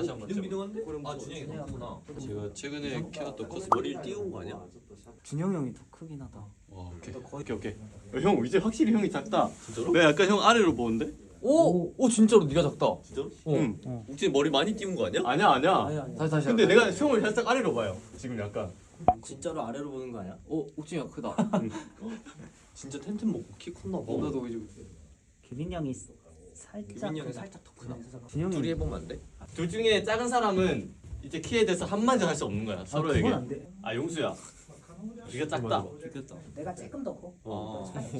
다시 한번 비등비등한데? 아 준영이 크구나 제가 최근에 키웠던 코스 머리를 띄운 거 아니야? 준영 형이 더 크긴 하다. 와 오케이 오케이 오케이 어, 형 이제 확실히 형이 작다 진짜로? 왜 약간 형 아래로 보는데? 오! 오 진짜로 네가 작다 진짜로? 응 욱진이 머리 많이 띄운 거 아니야? 아니야 아니야 아니 아니. 다시 다시 근데 내가 형을 살짝 아래로 봐요 지금 약간 진짜로 아래로 보는 거 아니야? 오 옥진이가 크다 진짜 텐트 먹고 키 컸나 봐 나도 이제 규빈 형이 살짝 규빈이 형이 살짝 더 크다 준영 둘이 해보면 안 돼? 둘 중에 작은 사람은 이제 키에 대해서 한마디 할수 없는 거야 서로에게 안 돼. 아 용수야 네가 작다 내가 조금 더 커. 어.